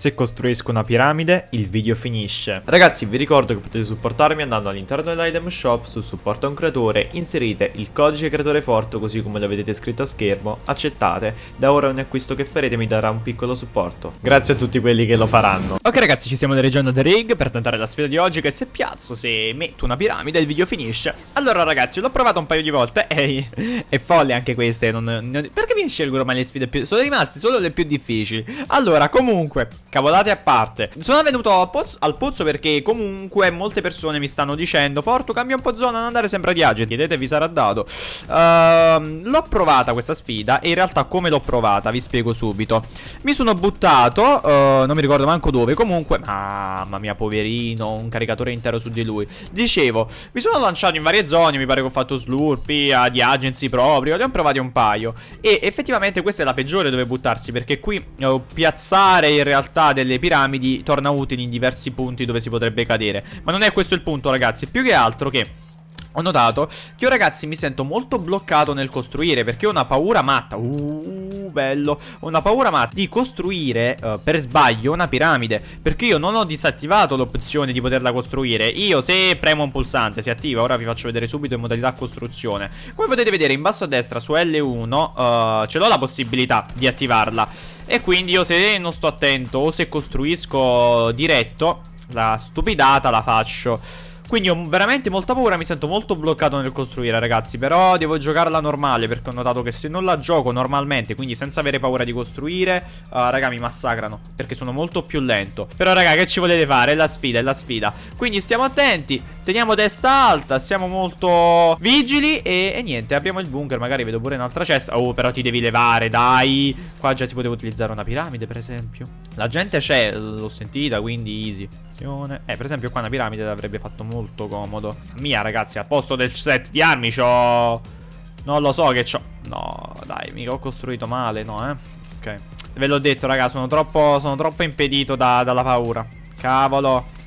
Se costruisco una piramide, il video finisce. Ragazzi, vi ricordo che potete supportarmi andando all'interno dell'item shop su a un creatore, inserite il codice creatore forte così come lo vedete scritto a schermo, accettate, da ora ogni acquisto che farete mi darà un piccolo supporto. Grazie a tutti quelli che lo faranno. Ok ragazzi, ci stiamo dirigendo a The Rig per tentare la sfida di oggi che se piazzo, se metto una piramide il video finisce. Allora ragazzi, l'ho provato un paio di volte e è folle anche queste, non, non, perché mi scelgono mai le sfide più... Sono rimaste solo le più difficili. Allora, comunque, cavolate a parte. Sono venuto pozzo, al pozzo perché comunque molte persone mi stanno dicendo Fortu, cambia un po' zona, non andare sempre di agenti. Vedete, vi sarà dato. Uh, l'ho provata questa sfida e in realtà come l'ho provata, vi spiego subito. Mi sono buttato, uh, non mi ricordo manco dove, comunque... Mamma mia, poverino, un caricatore intero su di lui. Dicevo, mi sono lanciato in varie zone, mi pare che ho fatto slurpy, di agency proprio, li ho provati un paio. E effettivamente questa è la peggiore dove buttarsi perché qui uh, piazzare in realtà delle piramidi torna utile in diversi punti dove si potrebbe cadere. Ma non è questo il punto ragazzi, più che altro che... Ho notato che io ragazzi mi sento molto bloccato nel costruire perché ho una paura matta. Uh, bello. Ho una paura matta di costruire uh, per sbaglio una piramide. Perché io non ho disattivato l'opzione di poterla costruire. Io se premo un pulsante si attiva. Ora vi faccio vedere subito in modalità costruzione. Come potete vedere in basso a destra su L1 uh, Ce l'ho la possibilità di attivarla. E quindi io se non sto attento o se costruisco diretto La stupidata la faccio quindi ho veramente molta paura, mi sento molto bloccato nel costruire ragazzi Però devo giocarla normale perché ho notato che se non la gioco normalmente Quindi senza avere paura di costruire uh, Raga mi massacrano perché sono molto più lento Però raga che ci volete fare? È la sfida, è la sfida Quindi stiamo attenti, teniamo testa alta, siamo molto vigili e, e niente Abbiamo il bunker, magari vedo pure un'altra cesta. Oh però ti devi levare, dai. Qua già si poteva utilizzare una piramide per esempio. La gente c'è, l'ho sentita quindi easy. Eh per esempio qua una piramide l'avrebbe fatto molto comodo. Mia ragazzi al posto del set di armi c'ho Non lo so che c'ho. No dai mica ho costruito male no eh. Ok. Ve l'ho detto raga sono troppo, sono troppo impedito da, dalla paura. Cavolo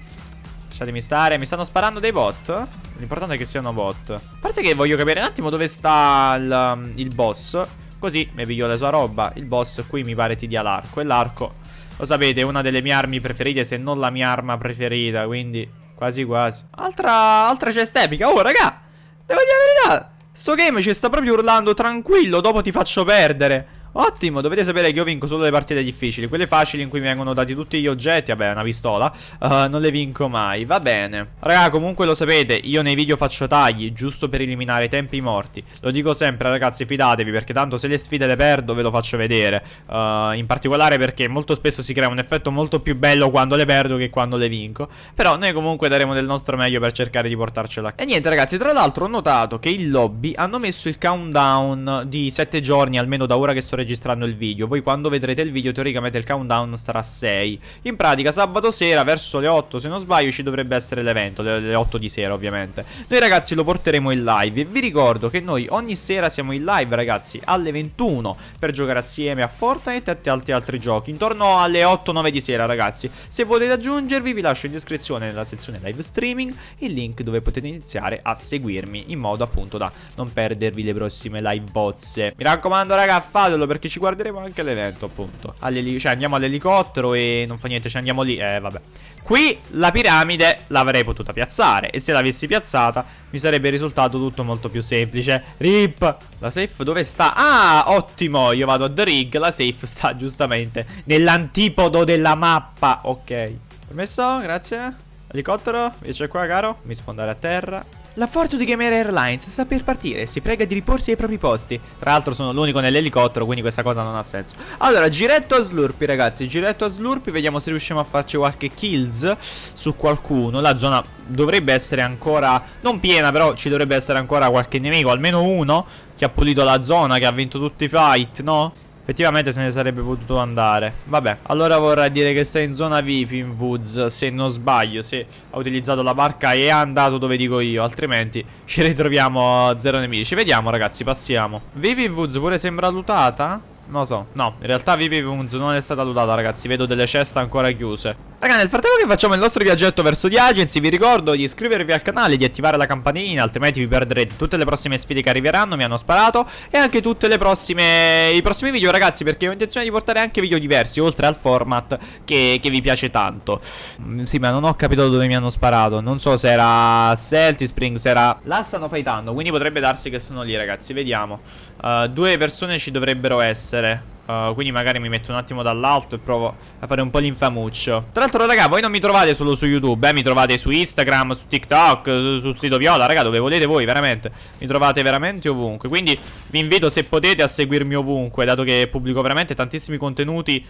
Lasciatemi stare Mi stanno sparando dei bot L'importante è che siano bot A parte che voglio capire un attimo dove sta il, il boss Così mi piglio la sua roba Il boss qui mi pare ti dia l'arco E l'arco lo sapete, è una delle mie armi preferite, se non la mia arma preferita, quindi Quasi quasi. Altra, altra cesta epica. Oh, raga. Devo dire la verità. Sto game ci sta proprio urlando tranquillo. Dopo ti faccio perdere. Ottimo, dovete sapere che io vinco solo le partite difficili Quelle facili in cui mi vengono dati tutti gli oggetti Vabbè, una pistola uh, Non le vinco mai, va bene. Raga, comunque lo sapete, io nei video faccio tagli Giusto per eliminare i tempi morti. Lo dico sempre, ragazzi, fidatevi Perché tanto se le sfide le perdo ve lo faccio vedere. Uh, In particolare perché molto spesso si crea un effetto molto più bello Quando le perdo che quando le vinco. Però noi comunque daremo del nostro meglio per cercare di portarcela E niente ragazzi, tra l'altro ho notato che il lobby Hanno messo il countdown di 7 giorni Almeno da ora che sto registrando il video. Voi quando vedrete il video teoricamente il countdown starà a 6 In pratica sabato sera verso le 8 se non sbaglio ci dovrebbe essere l'evento le, le 8 di sera ovviamente. Noi ragazzi lo porteremo in live. Vi ricordo che noi ogni sera siamo in live ragazzi alle 21 Per giocare assieme a Fortnite e tanti altri giochi. Intorno alle 8-9 di sera ragazzi. Se volete aggiungervi vi lascio in descrizione nella sezione live streaming Il link dove potete iniziare a seguirmi In modo appunto da non perdervi le prossime live bozze. Mi raccomando raga fatelo perché ci guarderemo anche l'evento appunto. Cioè andiamo all'elicottero e non fa niente, ci andiamo lì Eh vabbè. Qui la piramide l'avrei potuta piazzare E se l'avessi piazzata mi sarebbe risultato tutto molto più semplice. Rip La safe dove sta? Ah ottimo Io vado a The Rig La safe sta giustamente nell'antipodo della mappa. Ok. Permesso? Grazie. Elicottero? Invece qua caro? Mi sfondare a terra la Fortune Gamer Airlines sta per partire, si prega di riporsi ai propri posti. Tra l'altro sono l'unico nell'elicottero, quindi questa cosa non ha senso. Allora, giretto a Slurpy, ragazzi, giretto a Slurpy, vediamo se riusciamo a farci qualche kills su qualcuno. La zona dovrebbe essere ancora, non piena, però ci dovrebbe essere ancora qualche nemico, almeno uno, che ha pulito la zona, che ha vinto tutti i fight, no? Effettivamente se ne sarebbe potuto andare. Vabbè Allora vorrà dire che sei in zona VIP in Woods. Se non sbaglio Se ha utilizzato la barca e è andato dove dico io Altrimenti ci ritroviamo a zero nemici. Vediamo ragazzi passiamo. VIP in Woods pure sembra lutata? Non lo so. No in realtà VIP in Woods non è stata lutata ragazzi. Vedo delle ceste ancora chiuse Raga, nel frattempo che facciamo il nostro viaggetto verso di Agency, vi ricordo di iscrivervi al canale, di attivare la campanellina, altrimenti vi perderete tutte le prossime sfide che arriveranno, mi hanno sparato, e anche tutte le prossime, i prossimi video, ragazzi, perché ho intenzione di portare anche video diversi, oltre al format che, che vi piace tanto. Mm, sì, ma non ho capito dove mi hanno sparato, non so se era Celtic Springs, era... Là stanno fightando, quindi potrebbe darsi che sono lì, ragazzi, vediamo. Uh, due persone ci dovrebbero essere. Uh, quindi magari mi metto un attimo dall'alto e provo a fare un po' l'infamuccio. Tra l'altro raga voi non mi trovate solo su YouTube eh, Mi trovate su Instagram, su TikTok, su, su Sito Viola Raga dove volete voi veramente. Mi trovate veramente ovunque. Quindi vi invito se potete a seguirmi ovunque Dato che pubblico veramente tantissimi contenuti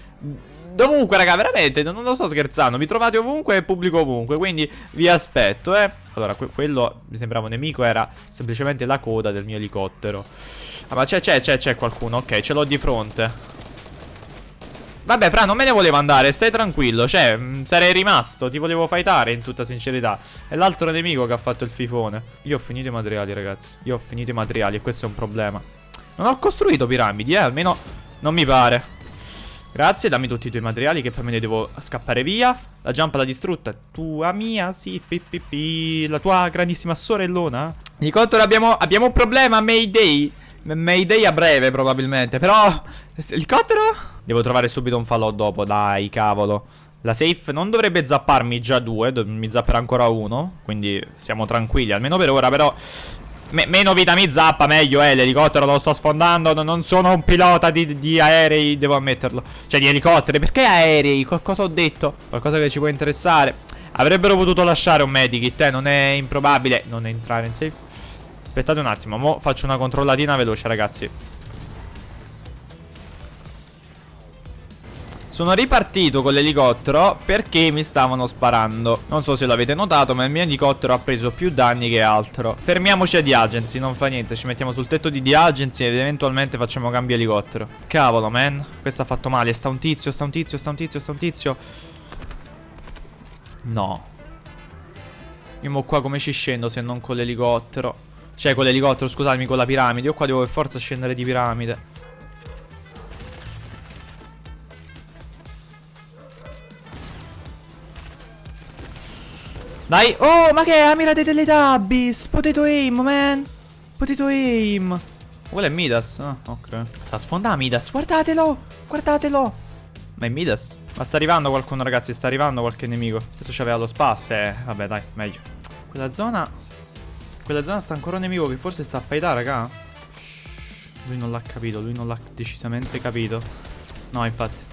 Dovunque raga veramente Non lo sto scherzando. Mi trovate ovunque e pubblico ovunque Quindi vi aspetto eh. Allora que quello mi sembrava un nemico Era semplicemente la coda del mio elicottero. Ah ma c'è c'è c'è c'è qualcuno? Ok ce l'ho di fronte. Vabbè fra non me ne volevo andare Stai tranquillo. Cioè mh, mm, sarei rimasto Ti volevo fightare in tutta sincerità. È l'altro nemico che ha fatto il fifone. Io ho finito i materiali ragazzi. Io ho finito i materiali e questo è un problema. Non ho costruito piramidi eh Almeno non mi pare Grazie, dammi tutti i tuoi materiali che poi me ne devo scappare via. La jump l'ha distrutta. Tua mia, sì, pi, La tua grandissima sorellona. Di contro abbiamo, abbiamo un problema, Mayday. Mayday a breve probabilmente Però Elicottero? Devo trovare subito un falò dopo Dai cavolo La safe non dovrebbe zapparmi già due Mi zapperà ancora uno Quindi siamo tranquilli Almeno per ora però me Meno vita mi zappa meglio eh L'elicottero lo sto sfondando Non sono un pilota di, di, aerei Devo ammetterlo Cioè di elicotteri Perché aerei? Cosa ho detto? Qualcosa che ci può interessare Avrebbero potuto lasciare un medikit eh Non è improbabile Non entrare in safe Aspettate un attimo, mo faccio una controllatina veloce ragazzi Sono ripartito con l'elicottero perché mi stavano sparando. Non so se l'avete notato ma il mio elicottero ha preso più danni che altro. Fermiamoci a The Agency, non fa niente Ci mettiamo sul tetto di The Agency ed eventualmente facciamo cambio elicottero. Cavolo man, questo ha fatto male. Sta un tizio, sta un tizio, sta un tizio, sta un tizio. No. Io mo qua come ci scendo se non con l'elicottero? Cioè con l'elicottero, scusatemi, con la piramide. Io qua devo per forza scendere di piramide. Dai, oh, ma che è? Amira dei Teletubbies Potato aim, man. Potato aim. Quello è Midas Ah, ok. Sta sfondando Midas. Guardatelo Guardatelo. Ma è Midas? Ma sta arrivando qualcuno, ragazzi? Sta arrivando qualche nemico. Adesso c'aveva lo spazio Eh, vabbè, dai, meglio. Quella zona quella zona sta ancora un nemico che forse sta a fightare, raga. Lui non l'ha capito, lui non l'ha decisamente capito. No, infatti.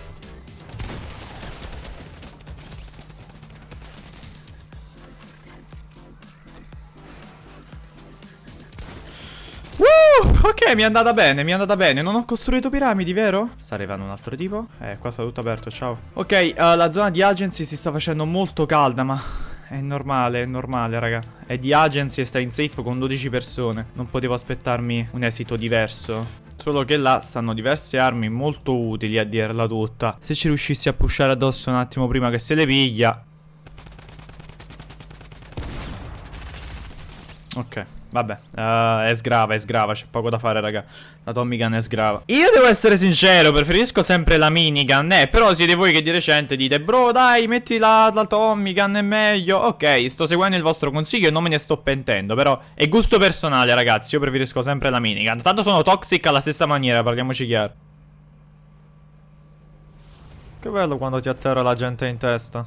Ok, mi è andata bene, mi è andata bene. Non ho costruito piramidi, vero? Sta arrivando un altro tipo. Eh, qua sta tutto aperto, ciao. Ok, uh, la zona di agency si sta facendo molto calda, ma è normale, è normale, raga. È di agency e sta in safe con 12 persone. Non potevo aspettarmi un esito diverso. Solo che là stanno diverse armi molto utili a dirla tutta. Se ci riuscissi a pushare addosso un attimo prima che se le piglia. Ok. Vabbè, uh, è sgrava, è sgrava, c'è poco da fare, raga. La Tommy Gun è sgrava. Io devo essere sincero, preferisco sempre la minigun, eh. Però siete voi che di recente dite, bro, dai, metti la, la Tommy Gun, è meglio. Ok, sto seguendo il vostro consiglio e non me ne sto pentendo. Però è gusto personale, ragazzi. Io preferisco sempre la minigun. Tanto sono toxic alla stessa maniera, parliamoci chiaro. Che bello quando ti atterra la gente in testa.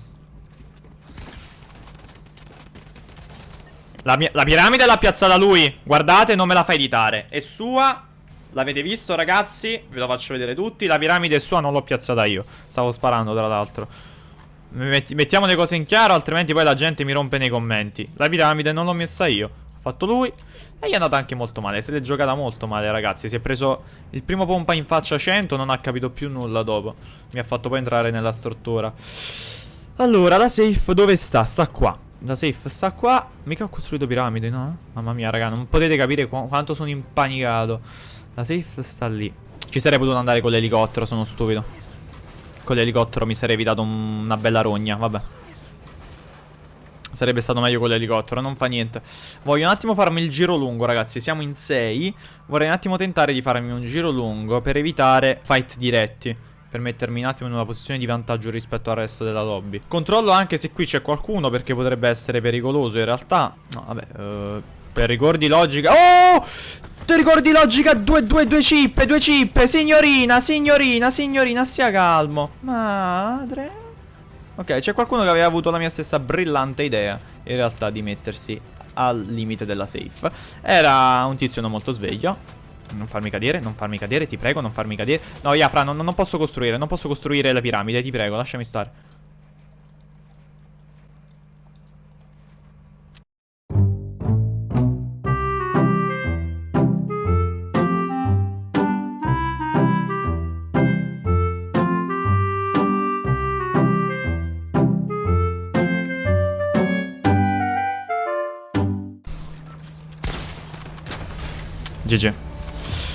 La, la piramide l'ha piazzata lui. Guardate, non me la fa editare. È sua. L'avete visto, ragazzi? Ve lo faccio vedere tutti. La piramide è sua, non l'ho piazzata io. Stavo sparando, tra l'altro. Metti, mettiamo le cose in chiaro, altrimenti poi la gente mi rompe nei commenti. La piramide non l'ho messa io. Ha fatto lui. E gli è andata anche molto male. Se l'è giocata molto male, ragazzi. Si è preso il primo pompa in faccia 100, non ha capito più nulla dopo. Mi ha fatto poi entrare nella struttura. Allora, la safe dove sta? Sta qua. La safe sta qua. Mica ho costruito piramidi, no? Mamma mia, raga, non potete capire qu quanto sono impanicato. La safe sta lì. Ci sarei potuto andare con l'elicottero, sono stupido. Con l'elicottero mi sarei evitato una bella rogna, vabbè. Sarebbe stato meglio con l'elicottero, non fa niente. Voglio un attimo farmi il giro lungo, ragazzi. Siamo in 6. Vorrei un attimo tentare di farmi un giro lungo per evitare fight diretti. Per mettermi un attimo in una posizione di vantaggio rispetto al resto della lobby. Controllo anche se qui c'è qualcuno perché potrebbe essere pericoloso in realtà. No, vabbè, uh, per ricordi logica... Oh! Ti ricordi logica? Due, due, due cippe, due cippe. Signorina, signorina, signorina, stia calmo. Madre. Ok, c'è qualcuno che aveva avuto la mia stessa brillante idea, in realtà, di mettersi al limite della safe. Era un tizio non molto sveglio. Non farmi cadere, non farmi cadere, ti prego, non farmi cadere. No, Iafra, non, non posso costruire, non posso costruire la piramide, ti prego, lasciami stare. GG.